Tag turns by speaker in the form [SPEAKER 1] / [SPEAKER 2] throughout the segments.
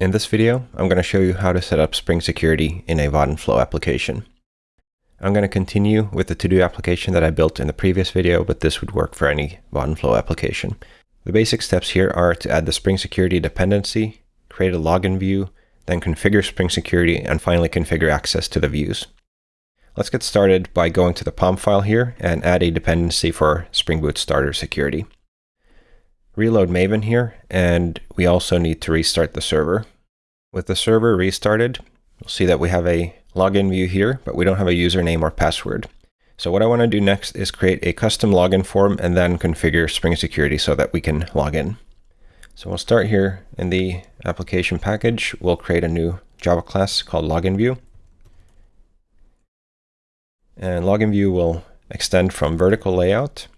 [SPEAKER 1] In this video, I'm going to show you how to set up Spring Security in a Vaadin Flow application. I'm going to continue with the to-do application that I built in the previous video, but this would work for any Vaadin Flow application. The basic steps here are to add the Spring Security dependency, create a login view, then configure Spring Security, and finally configure access to the views. Let's get started by going to the POM file here and add a dependency for Spring Boot Starter Security reload Maven here, and we also need to restart the server. With the server restarted, you'll see that we have a login view here, but we don't have a username or password. So what I want to do next is create a custom login form and then configure Spring Security so that we can log in. So we'll start here in the application package. We'll create a new Java class called login view. And login view will extend from vertical layout.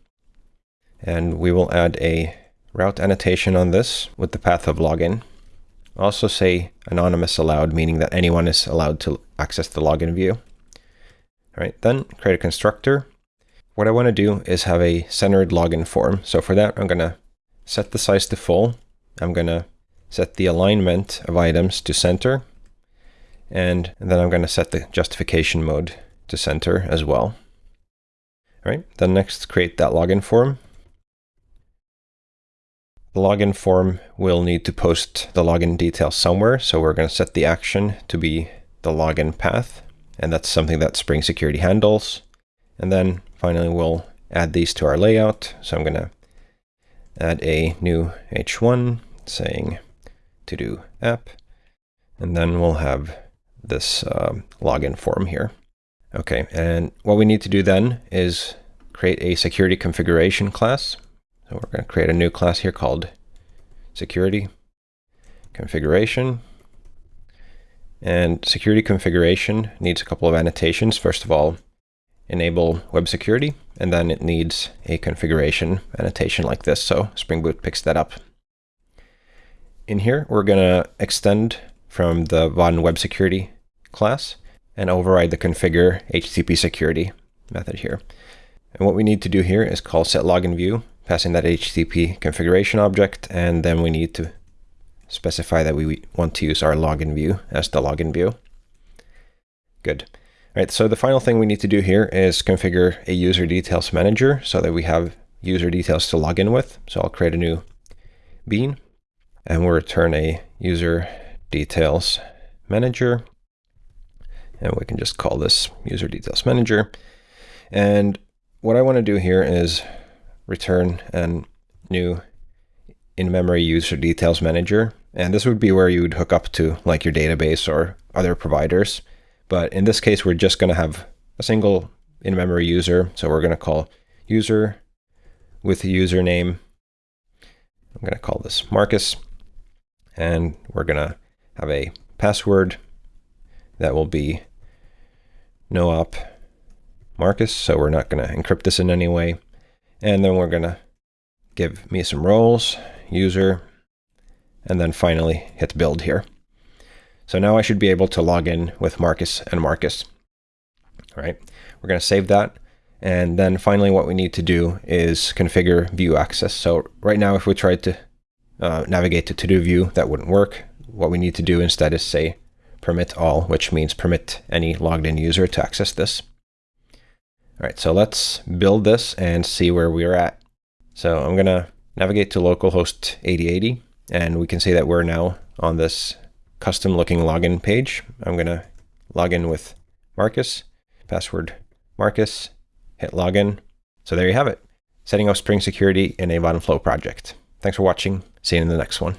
[SPEAKER 1] And we will add a route annotation on this with the path of login. Also say anonymous allowed, meaning that anyone is allowed to access the login view. All right, then create a constructor. What I want to do is have a centered login form. So for that, I'm going to set the size to full. I'm going to set the alignment of items to center. And, then I'm going to set the justification mode to center as well. All right, then next create that login form. The login form will need to post the login details somewhere. So we're going to set the action to be the login path. And that's something that Spring Security handles. And then finally, we'll add these to our layout. So I'm going to add a new h1 saying to do app. And then we'll have this um, login form here. Okay, and what we need to do then is create a security configuration class. So we're going to create a new class here called security configuration. And security configuration needs a couple of annotations. First of all, enable web security, and then it needs a configuration annotation like this. So Spring Boot picks that up. In here, we're going to extend from the Vaadin web security class and override the configure HTTP security method here. And what we need to do here is call set login view, passing that HTTP configuration object, and then we need to specify that we want to use our login view as the login view. Good. All right, so the final thing we need to do here is configure a user details manager so that we have user details to log in with. So I'll create a new bean and we'll return a user details manager. And we can just call this user details manager. And what I want to do here is return a new in-memory user details manager. And this would be where you would hook up to like your database or other providers. But in this case, we're just going to have a single in-memory user. So we're going to call user with username. I'm going to call this Marcus. And we're going to have a password that will be no-op Marcus, so we're not going to encrypt this in any way. And then we're going to give me some roles, user, and then finally hit build here. So now I should be able to log in with Marcus and Marcus. All right, we're going to save that. And then finally, what we need to do is configure view access. So right now, if we tried to uh, navigate to to-do view, that wouldn't work. What we need to do instead is say permit all, which means permit any logged in user to access this. All right, so let's build this and see where we're at. So I'm gonna navigate to localhost 8080 and we can see that we're now on this custom looking login page. I'm gonna log in with Marcus, password Marcus, hit login. So there you have it, setting up Spring Security in a Vaadin Flow project. Thanks for watching. See you in the next one.